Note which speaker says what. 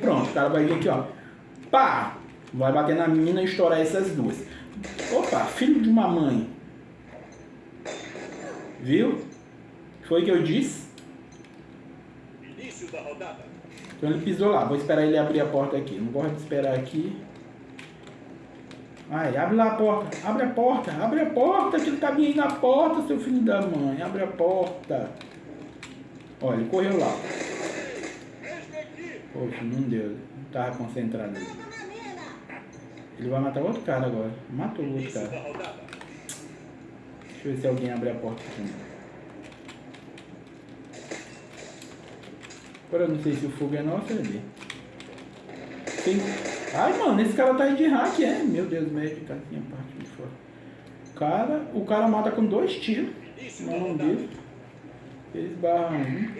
Speaker 1: pronto. O cara vai vir aqui, ó. Pá! Vai bater na mina e estourar essas duas. Opa, filho de uma mãe. Viu? Foi o que eu disse?
Speaker 2: Início da rodada.
Speaker 1: Então ele pisou lá. Vou esperar ele abrir a porta aqui. Não gosto de esperar aqui. Ai, abre lá a porta. Abre a porta. Abre a porta. Que ele tá vindo na porta, seu filho da mãe. Abre a porta. Olha, ele correu lá. Poxa, não deu. Não tava concentrado. Ele vai matar outro cara agora. Matou o outro cara. Deixa eu ver se alguém abre a porta aqui. Agora eu não sei se o fogo é nosso ou é dele. Tem... Ai, mano, esse cara tá aí de hack, é? Meu Deus, médio, casinha, parte de fora. Cara, o cara mata com dois tiros. Na
Speaker 2: da
Speaker 1: mão
Speaker 2: rodada.
Speaker 1: dele. Eles barram um.